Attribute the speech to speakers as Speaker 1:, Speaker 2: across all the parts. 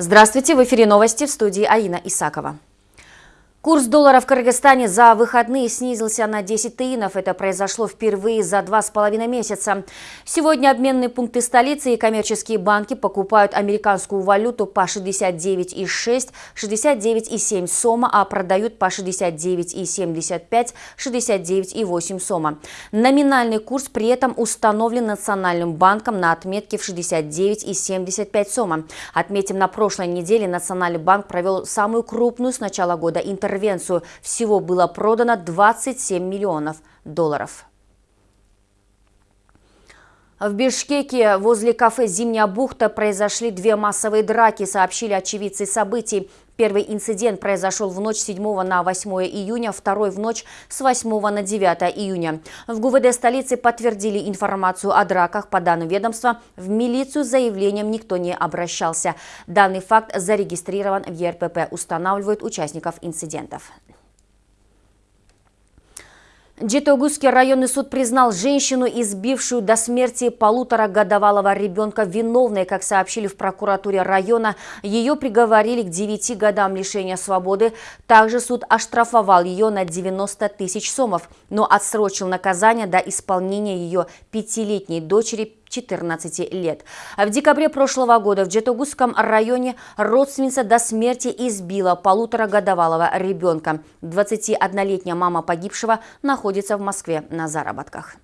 Speaker 1: Здравствуйте, в эфире новости в студии Аина Исакова. Курс доллара в Кыргызстане за выходные снизился на 10 тыинов. Это произошло впервые за два с половиной месяца. Сегодня обменные пункты столицы и коммерческие банки покупают американскую валюту по 69,6, 69,7 сома, а продают по 69,75, 69,8 сома. Номинальный курс при этом установлен Национальным банком на отметке в 69,75 сома. Отметим, на прошлой неделе Национальный банк провел самую крупную с начала года интервенцию интервенцию. Всего было продано 27 миллионов долларов. В Бишкеке возле кафе «Зимняя бухта» произошли две массовые драки, сообщили очевидцы событий. Первый инцидент произошел в ночь 7 на 8 июня, второй в ночь с 8 на 9 июня. В ГУВД столицы подтвердили информацию о драках. По данным ведомства, в милицию с заявлением никто не обращался. Данный факт зарегистрирован в ЕРПП, устанавливают участников инцидентов. Джитогузский районный суд признал женщину, избившую до смерти полуторагодовалого ребенка, виновной, как сообщили в прокуратуре района. Ее приговорили к 9 годам лишения свободы. Также суд оштрафовал ее на 90 тысяч сомов, но отсрочил наказание до исполнения ее пятилетней дочери 14 лет. В декабре прошлого года в Джетогузском районе родственница до смерти избила полуторагодовалого ребенка. 21-летняя мама погибшего находится в Москве на заработках.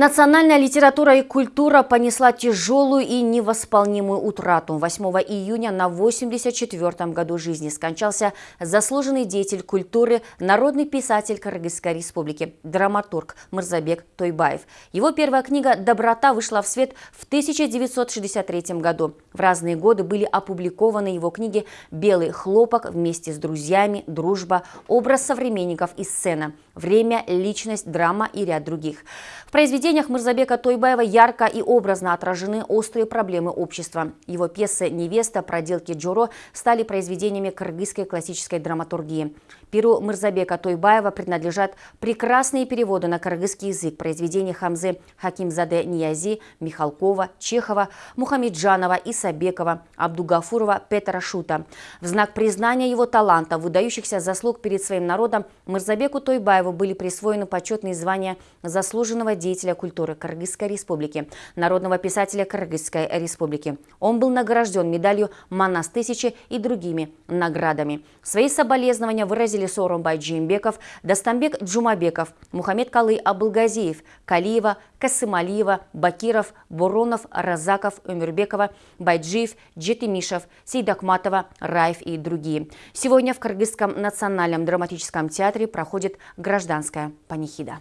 Speaker 1: Национальная литература и культура понесла тяжелую и невосполнимую утрату. 8 июня на 84-м году жизни скончался заслуженный деятель культуры, народный писатель Кыргызской республики, драматург Мырзабек Тойбаев. Его первая книга «Доброта» вышла в свет в 1963 году. В разные годы были опубликованы его книги «Белый хлопок» вместе с друзьями, «Дружба», «Образ современников и сцена», «Время», «Личность», «Драма» и ряд других. В произведениях Мырзабека Тойбаева ярко и образно отражены острые проблемы общества. Его пьесы «Невеста», «Проделки Джоро» стали произведениями кыргызской классической драматургии. Перу Мырзабека Тойбаева принадлежат прекрасные переводы на кыргызский язык произведений Хамзы Хакимзаде Ниязи, Михалкова, Чехова, Мухамеджанова, Исабекова, Абдугафурова, Петра Шута. В знак признания его таланта, выдающихся заслуг перед своим народом, Мырзабеку Тойбаеву были присвоены почетные звания заслуженного деятеля культуры Кыргызской республики, народного писателя Кыргызской республики. Он был награжден медалью «Манас тысячи» и другими наградами. Свои соболезнования выразили Сооронбай Джимбеков, Дастамбек Джумабеков, Мухаммед Калы Абылгазиев, Калиева, Касымалиева, Бакиров, Буронов, Разаков, Умирбекова, Байджиев, Джетимишев, Сейдакматова, Раев и другие. Сегодня в Кыргызском национальном драматическом театре проходит гражданская панихида.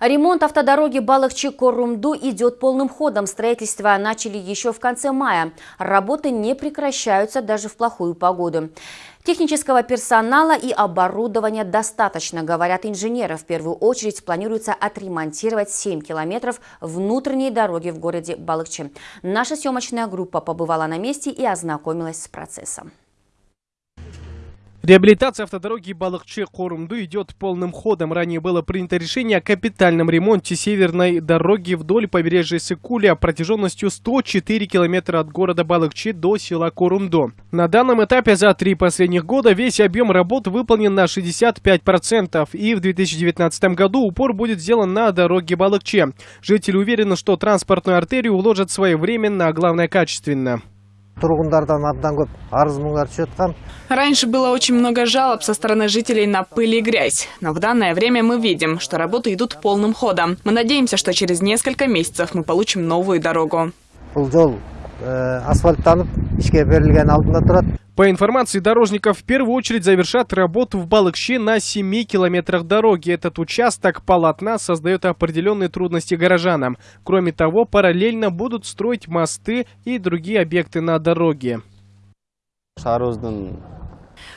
Speaker 1: Ремонт автодороги Балахчи-Корумду идет полным ходом. Строительство начали еще в конце мая. Работы не прекращаются даже в плохую погоду. Технического персонала и оборудования достаточно, говорят инженеры. В первую очередь планируется отремонтировать 7 километров внутренней дороги в городе Балыкчи. Наша съемочная группа побывала на месте и ознакомилась с процессом.
Speaker 2: Реабилитация автодороги Балыкчы-Корумду идет полным ходом. Ранее было принято решение о капитальном ремонте северной дороги вдоль побережья Сыкуля протяженностью 104 километра от города Балыкчи до села Корумду. На данном этапе за три последних года весь объем работ выполнен на 65%. И в 2019 году упор будет сделан на дороге Балыкчи. Жители уверены, что транспортную артерию уложат своевременно, а главное качественно.
Speaker 3: Раньше было очень много жалоб со стороны жителей на пыль и грязь, но в данное время мы видим, что работы идут полным ходом. Мы надеемся, что через несколько месяцев мы получим новую дорогу.
Speaker 2: По информации дорожников, в первую очередь завершат работу в Балыкще на 7 километрах дороги. Этот участок полотна создает определенные трудности горожанам. Кроме того, параллельно будут строить мосты и другие объекты на дороге.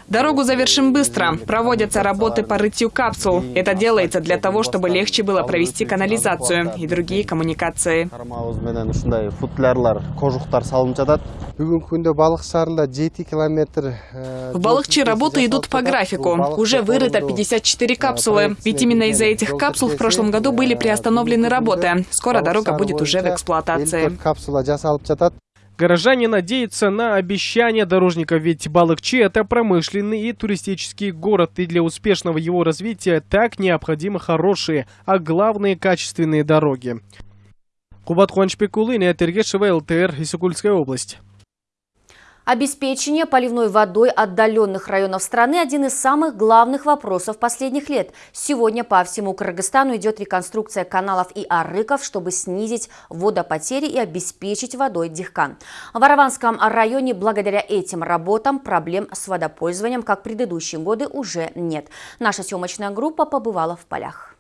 Speaker 3: Дорогу завершим быстро. Проводятся работы по рытью капсул. Это делается для того, чтобы легче было провести канализацию и другие коммуникации. В Балахчи работы идут по графику. Уже вырыто 54 капсулы. Ведь именно из-за этих капсул в прошлом году были приостановлены работы. Скоро дорога будет уже в эксплуатации.
Speaker 2: Горожане надеются на обещания дорожников, ведь Балыкчи – это промышленный и туристический город, и для успешного его развития так необходимы хорошие, а главное – качественные дороги. Кубат Хуанчпекулы, Тергешева, ЛТР, Исыкульская область.
Speaker 1: Обеспечение поливной водой отдаленных районов страны – один из самых главных вопросов последних лет. Сегодня по всему Кыргызстану идет реконструкция каналов и арыков, чтобы снизить водопотери и обеспечить водой Дихкан. В Араванском районе благодаря этим работам проблем с водопользованием, как предыдущие годы, уже нет. Наша съемочная группа побывала в полях.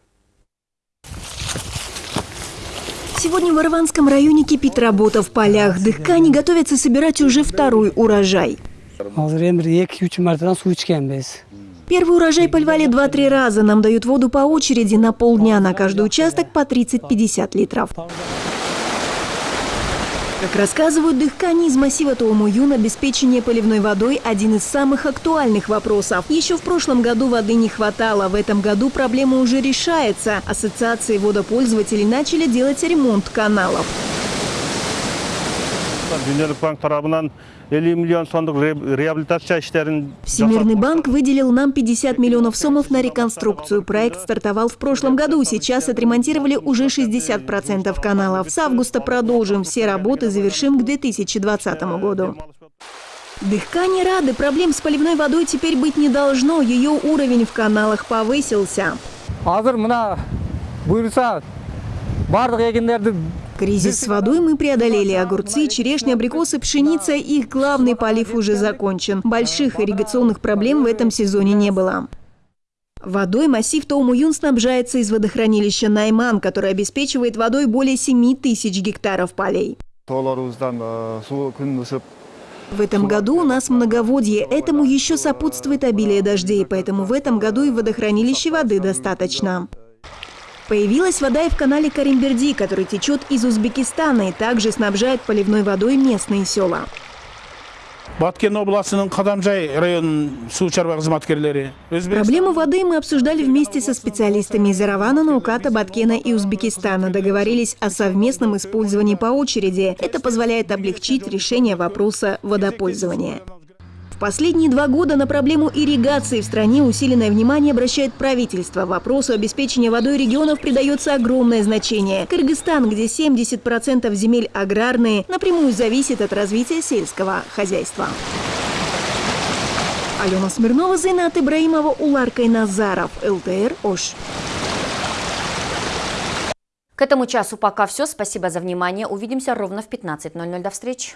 Speaker 4: Сегодня в Арванском районе кипит работа в полях. Дыхкани готовятся собирать уже второй урожай. Первый урожай поливали 2-3 раза. Нам дают воду по очереди на полдня на каждый участок по 30-50 литров. Как рассказывают дыхкани из массива Тоумуюн, обеспечение поливной водой – один из самых актуальных вопросов. Еще в прошлом году воды не хватало, в этом году проблема уже решается. Ассоциации водопользователей начали делать ремонт каналов.
Speaker 5: Дүниелік банк тарабынан 50 миллион сомдық ре- реабилитация иштерин
Speaker 4: Всемирный банк выделил нам 50 миллионов сомов на реконструкцию. Проект стартовал в прошлом году. Сейчас отремонтировали уже 60% каналов. С августа продолжим. Все работы завершим к 2020 году. Дыхкани рады. Проблем с поливной водой теперь быть не должно. Ее уровень в каналах повысился.
Speaker 6: Азыр мына эгиндерди
Speaker 4: Кризис с водой мы преодолели. Огурцы, черешня, абрикосы, пшеница – их главный полив уже закончен. Больших ирригационных проблем в этом сезоне не было. Водой массив Тоумуюн снабжается из водохранилища Найман, которое обеспечивает водой более 7 тысяч гектаров полей. В этом году у нас многоводье. Этому еще сопутствует обилие дождей, поэтому в этом году и водохранилище воды достаточно. Появилась вода и в канале Каримберди, который течет из Узбекистана и также снабжает поливной водой местные села.
Speaker 7: баткен
Speaker 4: Проблему воды мы обсуждали вместе со специалистами из Аравана, Науката, Баткена и Узбекистана. Договорились о совместном использовании по очереди. Это позволяет облегчить решение вопроса водопользования. Последние два года на проблему ирригации в стране усиленное внимание обращает правительство. Вопросу обеспечения водой регионов придается огромное значение. Кыргызстан, где 70% земель аграрные, напрямую зависит от развития сельского хозяйства. Алена Смирнова, Зайнат Ибраимова, Уларкай Назаров, ЛТР, Ош.
Speaker 1: К этому часу пока все. Спасибо за внимание. Увидимся ровно в 15.00. До встречи.